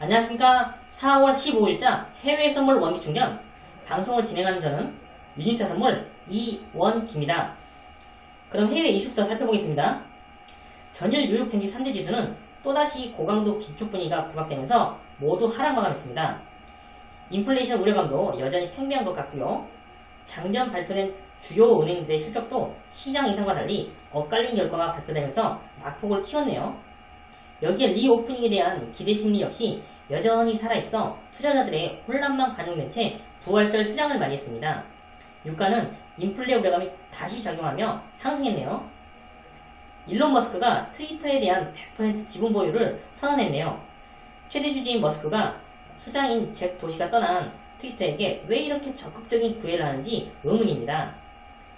안녕하십니까 4월 15일자 해외 선물 원기 충전 방송을 진행하는 저는 유진차 선물 이원기입니다. 그럼 해외 이슈부터 살펴보겠습니다. 전일 뉴욕 증시 3대 지수는 또다시 고강도 기축 분위기가 부각되면서 모두 하락 마감했습니다. 인플레이션 우려감도 여전히 팽배한 것 같고요. 장전 발표된 주요 은행들의 실적도 시장 예상과 달리 엇갈린 결과가 발표되면서 낙폭을 키웠네요. 여기에 reopening에 대한 기대 심리 역시 여전히 살아있어 투자자들의 혼란만 가중된 채 부활절 휴장을 맞이했습니다. 유가는 인플레 우려감이 다시 작용하며 상승했네요. 일론 머스크가 트위터에 대한 100% 지분 보유를 선언했네요. 최대 주주인 머스크가 수장인 잭 도시가 떠난 트위터에게 왜 이렇게 적극적인 구애를 하는지 의문입니다.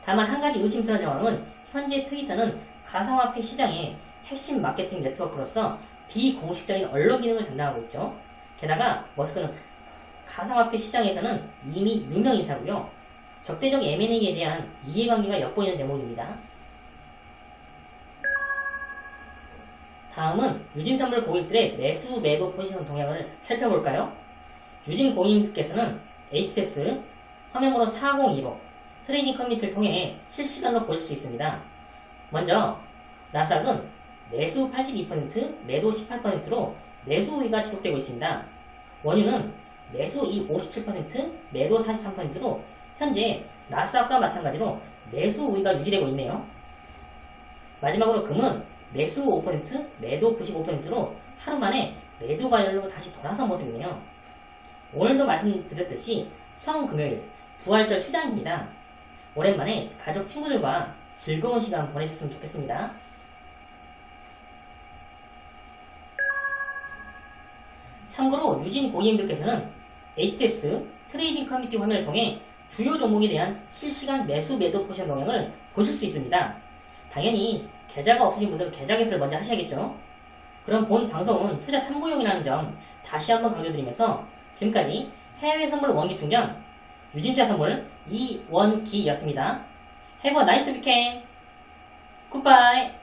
다만 한 가지 의심스러운 상황은 현재 트위터는 가상화폐 시장의 핵심 마케팅 네트워크로서 비공식적인 언론 기능을 담당하고 있죠. 게다가 머스크는 가상화폐 시장에서는 이미 유명 인사고요. 적대적 M&A에 대한 이해관계가 엿보이는 대목입니다. 다음은 유진 선물 고객들의 매수 매도 포지션 동향을 살펴볼까요? 유진 고객님께서는 HTS 화면번호 4025 trading 커뮤니티를 통해 실시간으로 보실 수 있습니다. 먼저 나스닥은 매수 82%, 매도 18%로 매수 우위가 지속되고 있습니다. 원유는 매수 57%, 매도 43%로 현재 나스닥과 마찬가지로 매수 우위가 유지되고 있네요. 마지막으로 금은 매수 5%, 매도 95%로 하루 만에 매도 관점으로 다시 돌아선 모습이네요. 오늘도 말씀드렸듯이 성금요일 부활절 휴장입니다. 오랜만에 가족 친구들과 즐거운 시간 보내셨으면 좋겠습니다. 참고로 유진 고객님들께서는 HTS trading 커뮤니티 화면을 통해 주요 종목에 대한 실시간 매수 매도 포지션 동향을 보실 수 있습니다. 당연히 계좌가 없으신 분들은 계좌 개설을 먼저 하셔야겠죠. 그럼 본 방송은 투자 참고용이라는 점 다시 한번 강조드리면서 지금까지 해외 선물 원기 충전 유진투자 선물 이원기였습니다. A nice weekend. Goodbye.